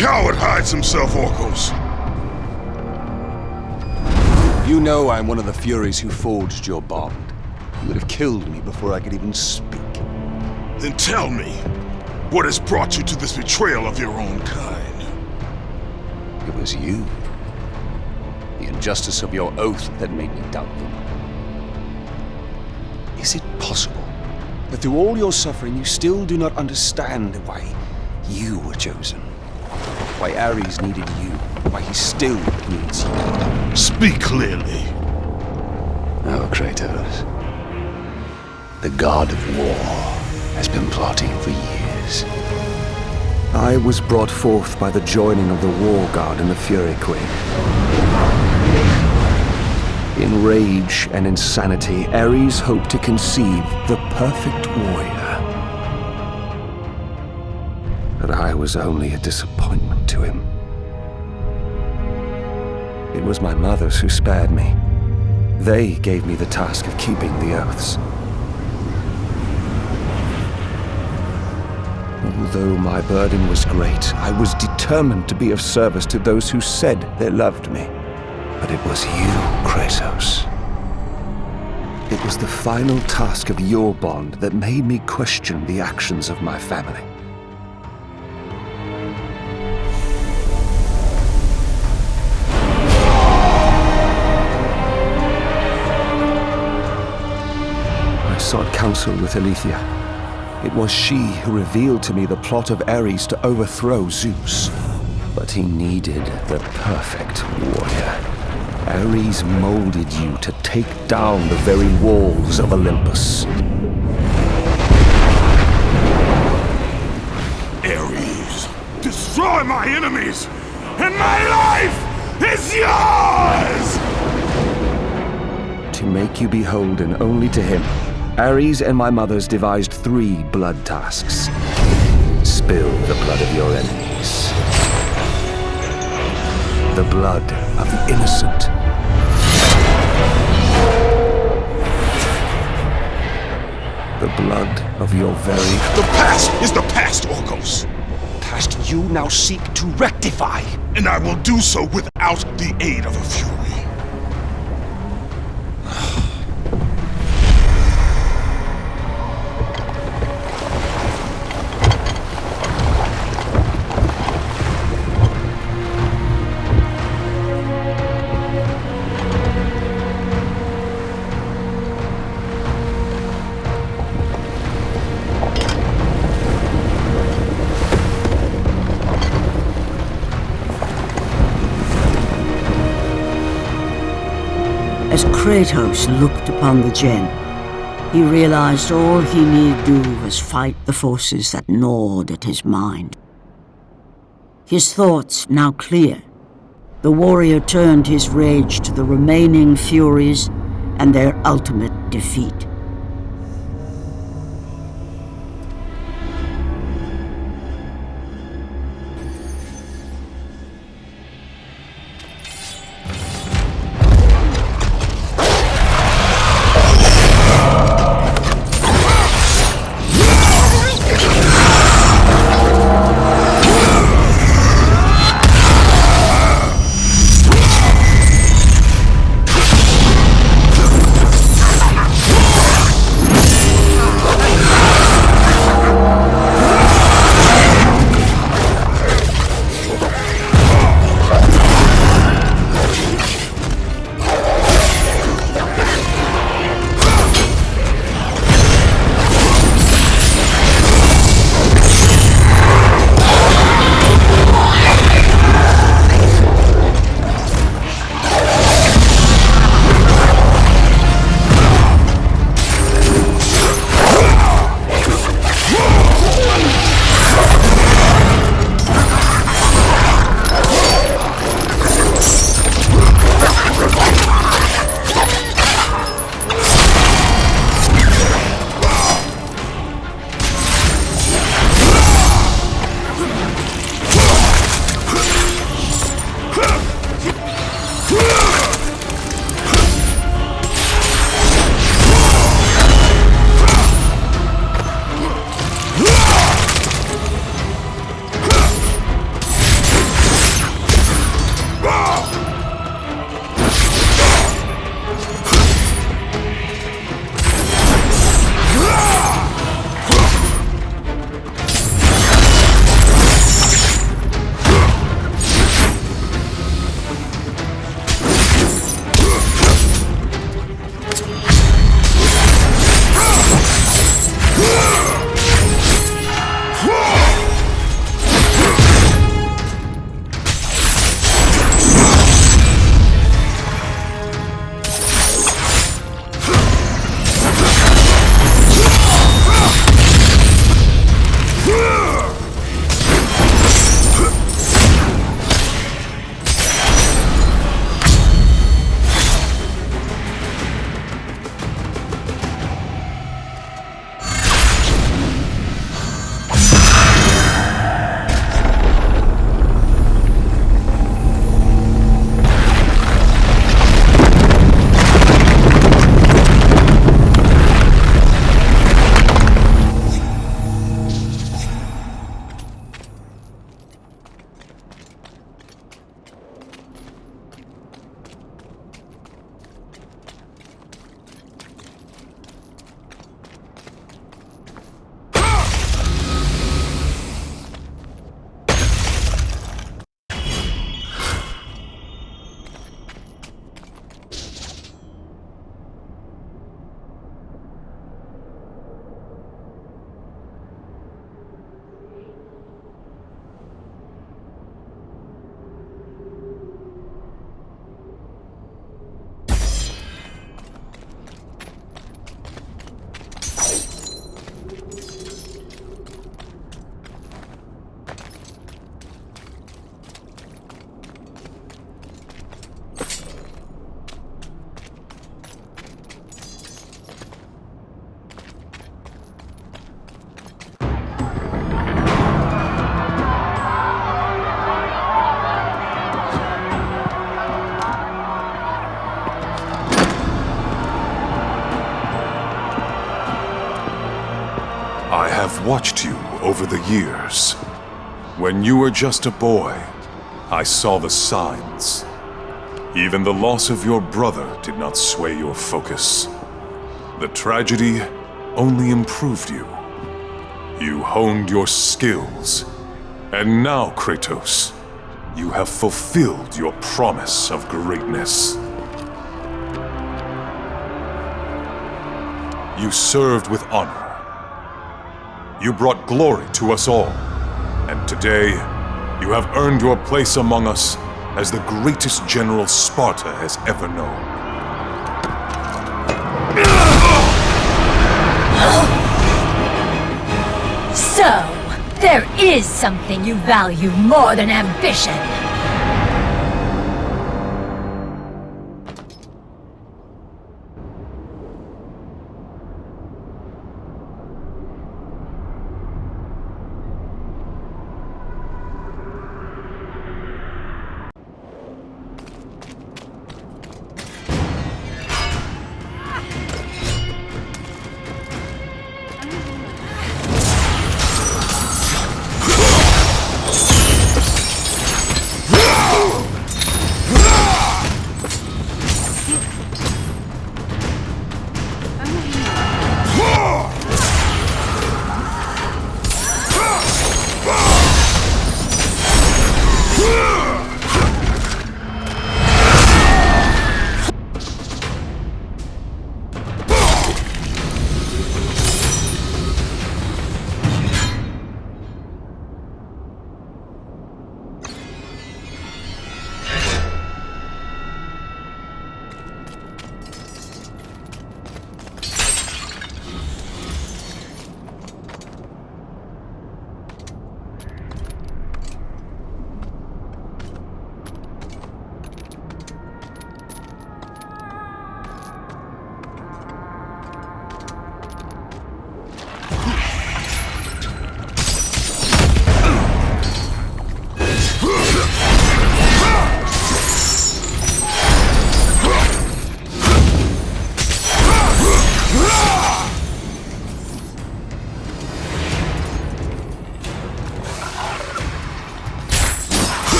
coward hides himself, Orkos. You know I'm one of the Furies who forged your bond. You would have killed me before I could even speak. Then tell me, what has brought you to this betrayal of your own kind? It was you. The injustice of your oath that made me doubt them. Is it possible that through all your suffering you still do not understand why you were chosen? Why Ares needed you? Why he still needs you? Speak clearly. Oh, Kratos. The god of war has been plotting for years. I was brought forth by the joining of the War God and the Fury Queen. In rage and insanity, Ares hoped to conceive the perfect warrior. But I was only a disappointment to him. It was my mothers who spared me. They gave me the task of keeping the oaths. Although my burden was great, I was determined to be of service to those who said they loved me. But it was you, Kratos. It was the final task of your bond that made me question the actions of my family. Sought counsel with Aletheia. It was she who revealed to me the plot of Ares to overthrow Zeus. But he needed the perfect warrior. Ares molded you to take down the very walls of Olympus. Ares, destroy my enemies, and my life is yours! To make you beholden only to him, Ares and my mothers devised three blood tasks. Spill the blood of your enemies. The blood of the innocent. The blood of your very The past is the past, Orkos, past you now seek to rectify. and I will do so without the aid of a Fury. Kratos looked upon the gem, he realized all he need do was fight the forces that gnawed at his mind. His thoughts now clear, the warrior turned his rage to the remaining Furies and their ultimate defeat. I have watched you over the years. When you were just a boy, I saw the signs. Even the loss of your brother did not sway your focus. The tragedy only improved you. You honed your skills. And now, Kratos, you have fulfilled your promise of greatness. You served with honor. You brought glory to us all. And today, you have earned your place among us as the greatest general Sparta has ever known. So, there is something you value more than ambition.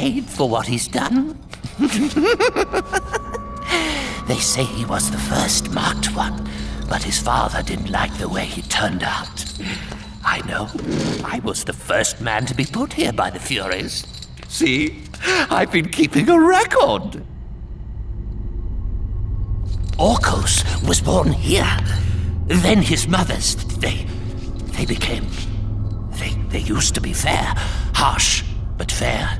Paid for what he's done. they say he was the first marked one, but his father didn't like the way he turned out. I know. I was the first man to be put here by the Furies. See? I've been keeping a record. Orkos was born here. Then his mothers, they. they became. They, they used to be fair. Harsh, but fair.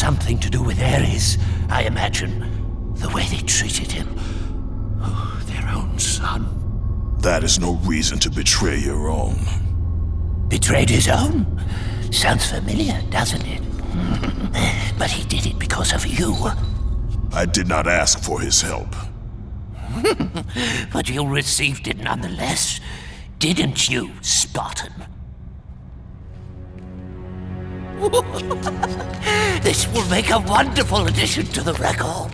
Something to do with Ares, I imagine. The way they treated him. Oh, their own son. That is no reason to betray your own. Betrayed his own? Sounds familiar, doesn't it? but he did it because of you. I did not ask for his help. but you received it nonetheless, didn't you, Spartan? this will make a wonderful addition to the record.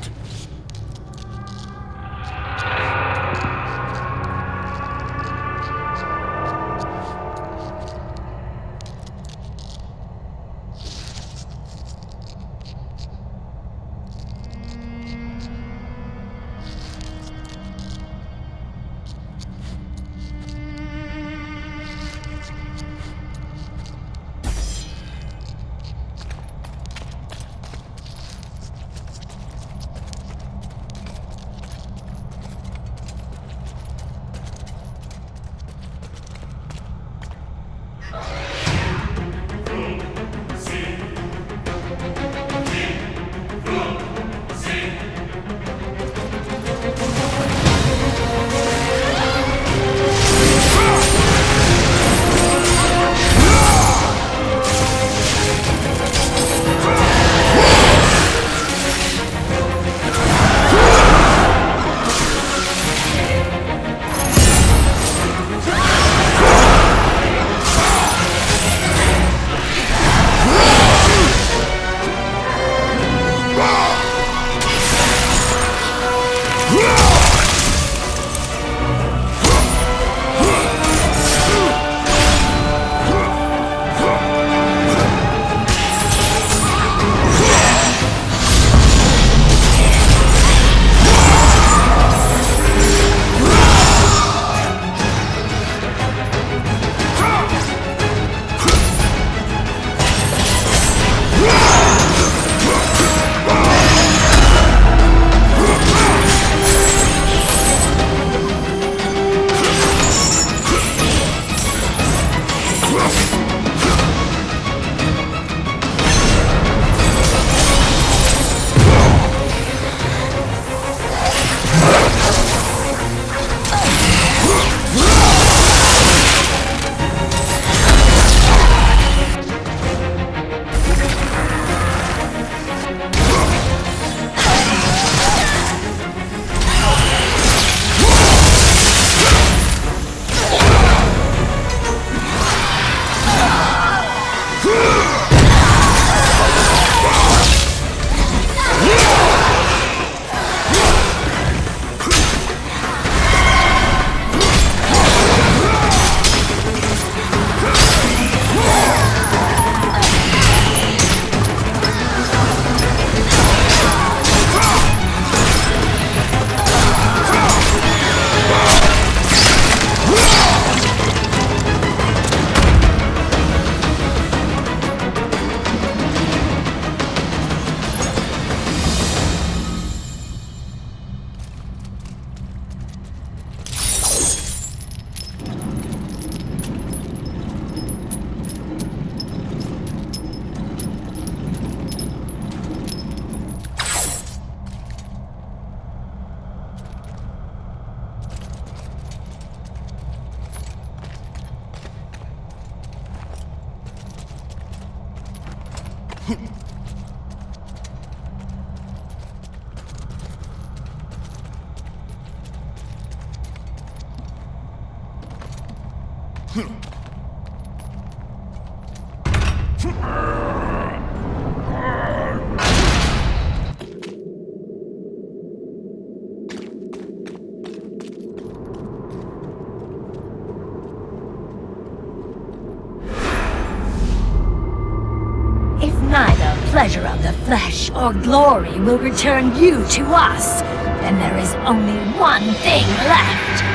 Glory will return you to us, then there is only one thing left.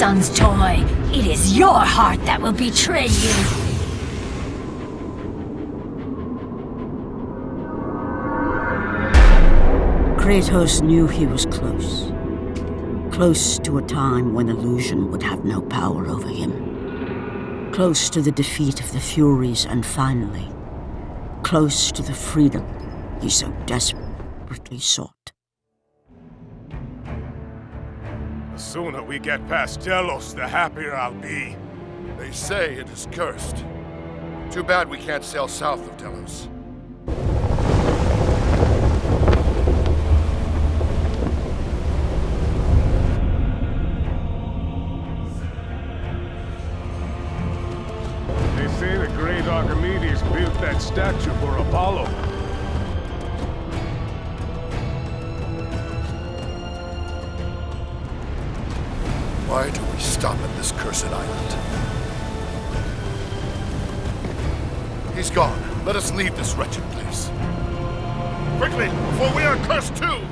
Son's toy. It is your heart that will betray you. Kratos knew he was close. Close to a time when illusion would have no power over him. Close to the defeat of the Furies and finally, close to the freedom he so desperately sought. Sooner we get past Delos, the happier I'll be. They say it is cursed. Too bad we can't sail south of Delos. They say the great Archimedes built that statue us leave this wretched place. Quickly, before we are cursed too!